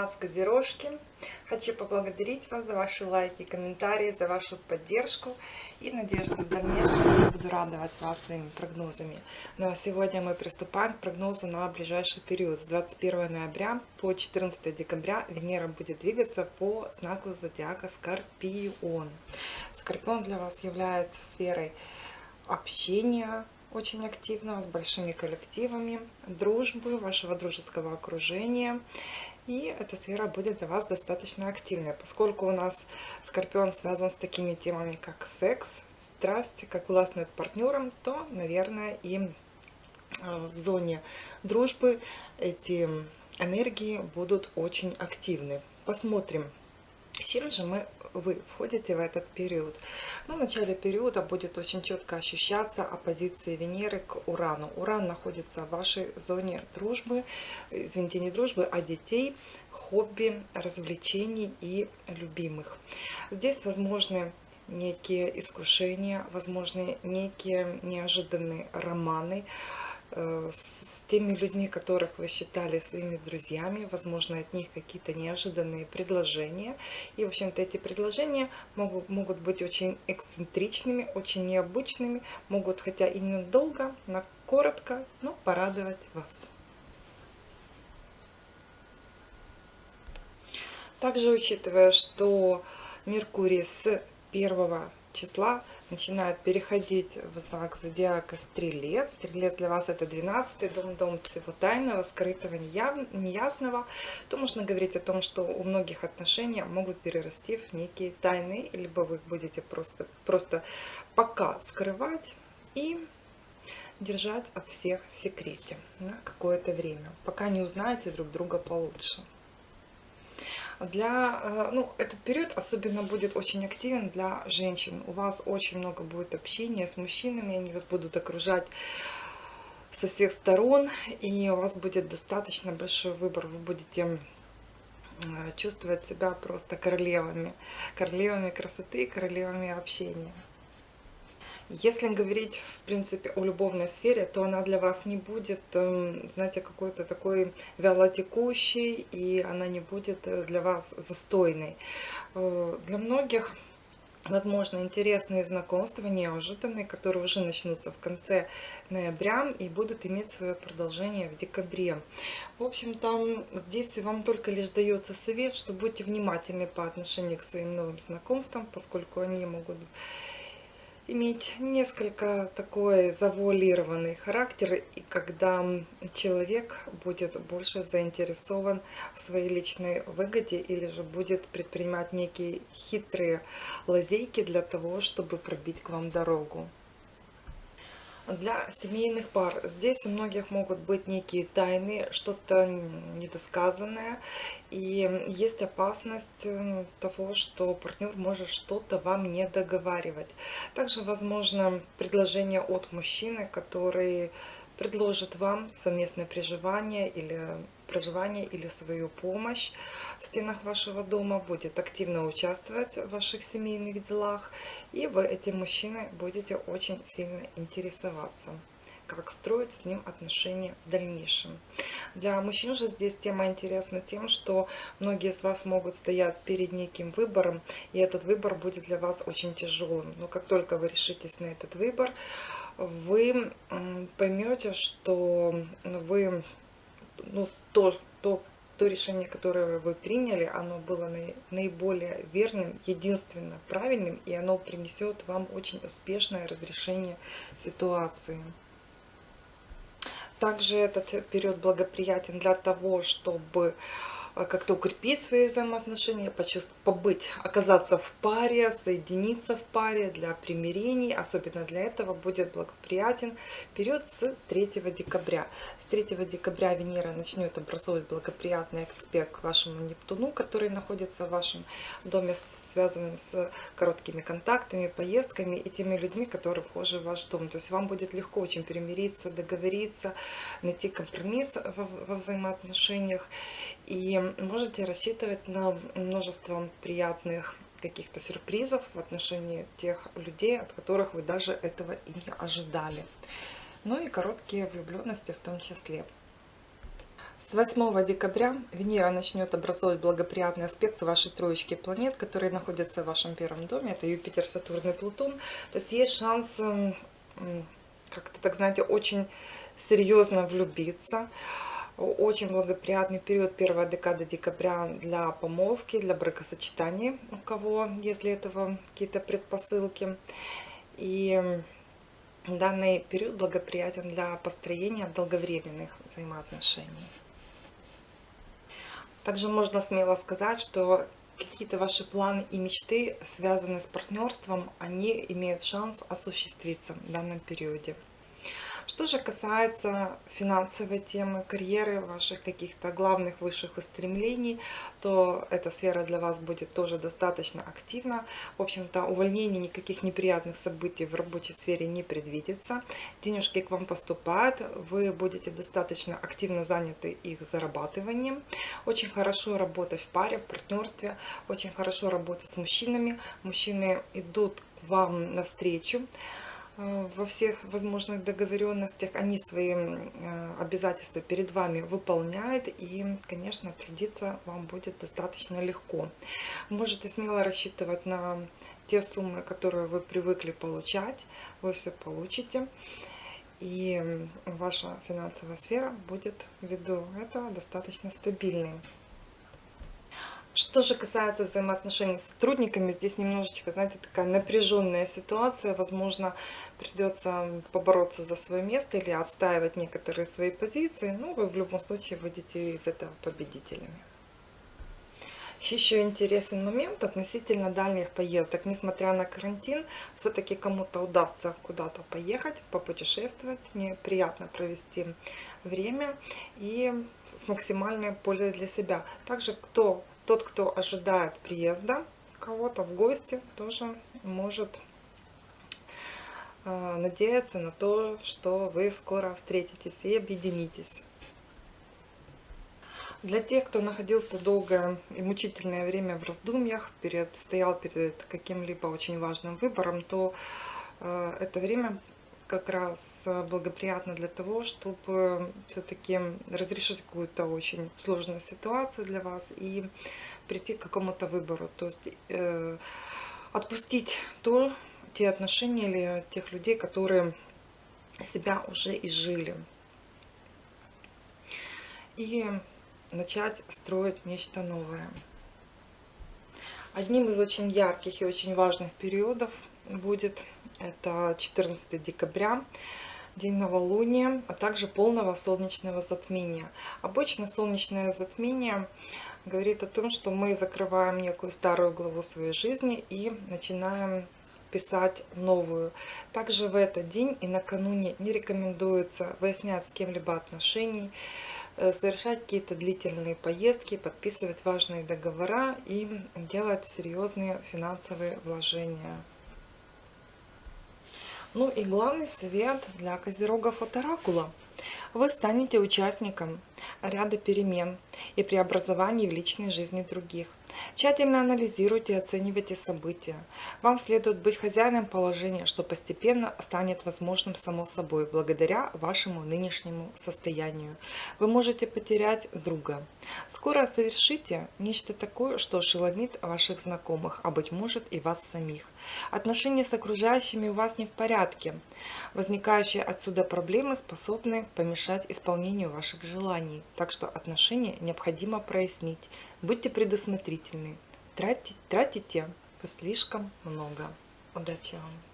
вас, Козерожки! Хочу поблагодарить вас за ваши лайки, комментарии, за вашу поддержку и что в дальнейшем я буду радовать вас своими прогнозами. Ну а сегодня мы приступаем к прогнозу на ближайший период. С 21 ноября по 14 декабря Венера будет двигаться по знаку зодиака Скорпион. Скорпион для вас является сферой общения, очень активного, с большими коллективами, дружбы, вашего дружеского окружения. И эта сфера будет для вас достаточно активной, поскольку у нас Скорпион связан с такими темами, как секс, страсть, как власть над партнером, то, наверное, и э, в зоне дружбы эти энергии будут очень активны. Посмотрим, с чем же мы вы входите в этот период. Ну, в начале периода будет очень четко ощущаться оппозиция Венеры к Урану. Уран находится в вашей зоне дружбы, извините, не дружбы, а детей, хобби, развлечений и любимых. Здесь возможны некие искушения, возможны некие неожиданные романы, с теми людьми, которых вы считали своими друзьями, возможно, от них какие-то неожиданные предложения. И, в общем-то, эти предложения могут, могут быть очень эксцентричными, очень необычными, могут, хотя и недолго, но коротко, но порадовать вас. Также учитывая, что Меркурий с 1 числа начинает переходить в знак зодиака Стрелец. Стрелец для вас это 12 дом, дом всего тайного, скрытого, неясного. То можно говорить о том, что у многих отношения могут перерасти в некие тайны, либо вы их будете просто, просто пока скрывать и держать от всех в секрете на какое-то время, пока не узнаете друг друга получше для, э, ну, этот период особенно будет очень активен для женщин. У вас очень много будет общения с мужчинами, они вас будут окружать со всех сторон, и у вас будет достаточно большой выбор. Вы будете э, чувствовать себя просто королевами, королевами красоты, королевами общения. Если говорить, в принципе, о любовной сфере, то она для вас не будет, эм, знаете, какой-то такой вялотекущей, и она не будет э, для вас застойной. Э, для многих возможно, интересные знакомства, неожиданные, которые уже начнутся в конце ноября и будут иметь свое продолжение в декабре. В общем, там здесь вам только лишь дается совет, что будьте внимательны по отношению к своим новым знакомствам, поскольку они могут иметь несколько такой завуалированный характер, и когда человек будет больше заинтересован в своей личной выгоде или же будет предпринимать некие хитрые лазейки для того, чтобы пробить к вам дорогу для семейных пар. Здесь у многих могут быть некие тайны, что-то недосказанное. И есть опасность того, что партнер может что-то вам не договаривать. Также возможно предложение от мужчины, который предложит вам совместное проживание или проживание или свою помощь в стенах вашего дома, будет активно участвовать в ваших семейных делах, и вы этим мужчиной будете очень сильно интересоваться как строить с ним отношения в дальнейшем. Для мужчин же здесь тема интересна тем, что многие из вас могут стоять перед неким выбором, и этот выбор будет для вас очень тяжелым. Но как только вы решитесь на этот выбор, вы поймете, что вы ну, то, то, то решение, которое вы приняли, оно было наиболее верным, единственно правильным, и оно принесет вам очень успешное разрешение ситуации. Также этот период благоприятен для того, чтобы как-то укрепить свои взаимоотношения, побыть, оказаться в паре, соединиться в паре для примирений. Особенно для этого будет благоприятен период с 3 декабря. С 3 декабря Венера начнет образовывать благоприятный аспект вашему Нептуну, который находится в вашем доме, связанным с короткими контактами, поездками и теми людьми, которые вхожи в ваш дом. То есть вам будет легко очень примириться, договориться, найти компромисс во, во взаимоотношениях. И можете рассчитывать на множество приятных каких-то сюрпризов в отношении тех людей, от которых вы даже этого и не ожидали. Ну и короткие влюбленности в том числе. С 8 декабря Венера начнет образовывать благоприятный аспект вашей троечки планет, которые находятся в вашем первом доме. Это Юпитер, Сатурн и Плутон. То есть есть шанс как-то, так знаете, очень серьезно влюбиться. Очень благоприятный период, первая декада декабря для помолвки, для бракосочетания, у кого, если этого какие-то предпосылки. И данный период благоприятен для построения долговременных взаимоотношений. Также можно смело сказать, что какие-то ваши планы и мечты, связанные с партнерством, они имеют шанс осуществиться в данном периоде. Что же касается финансовой темы, карьеры, ваших каких-то главных высших устремлений, то эта сфера для вас будет тоже достаточно активна. В общем-то, увольнений, никаких неприятных событий в рабочей сфере не предвидится. Денежки к вам поступают, вы будете достаточно активно заняты их зарабатыванием. Очень хорошо работать в паре, в партнерстве, очень хорошо работать с мужчинами. Мужчины идут к вам навстречу. Э, во всех возможных договоренностях, они свои э, обязательства перед вами выполняют, и, конечно, трудиться вам будет достаточно легко. Можете смело рассчитывать на те суммы, которые вы привыкли получать, вы все получите, и ваша финансовая сфера будет ввиду этого достаточно стабильной. Что же касается взаимоотношений с сотрудниками, здесь немножечко, знаете, такая напряженная ситуация. Возможно, придется побороться за свое место или отстаивать некоторые свои позиции. Ну, вы в любом случае выйдете из этого победителями. Еще интересный момент относительно дальних поездок. Несмотря на карантин, все-таки кому-то удастся куда-то поехать, попутешествовать. Мне приятно провести время и с максимальной пользой для себя. Также, кто тот, кто ожидает приезда кого-то в гости, тоже может э, надеяться на то, что вы скоро встретитесь и объединитесь. Для тех, кто находился долгое и мучительное время в раздумьях, перед, стоял перед каким-либо очень важным выбором, то э, это время как раз благоприятно для того, чтобы все-таки разрешить какую-то очень сложную ситуацию для вас и прийти к какому-то выбору. То есть э, отпустить то, те отношения или тех людей, которые себя уже изжили. И начать строить нечто новое. Одним из очень ярких и очень важных периодов будет это 14 декабря, день новолуния, а также полного солнечного затмения. Обычно солнечное затмение говорит о том, что мы закрываем некую старую главу своей жизни и начинаем писать новую. Также в этот день и накануне не рекомендуется выяснять с кем-либо отношений, э, совершать какие-то длительные поездки, подписывать важные договора и делать серьезные финансовые вложения. Ну и главный совет для козерогов от Оракула. Вы станете участником ряда перемен и преобразований в личной жизни других. Тщательно анализируйте и оценивайте события. Вам следует быть хозяином положения, что постепенно станет возможным само собой, благодаря вашему нынешнему состоянию. Вы можете потерять друга. Скоро совершите нечто такое, что ошеломит ваших знакомых, а быть может и вас самих. Отношения с окружающими у вас не в порядке. Возникающие отсюда проблемы способны помешать исполнению ваших желаний. Так что отношения необходимо прояснить. Будьте предусмотрительны. Тратите, тратите слишком много. Удачи вам!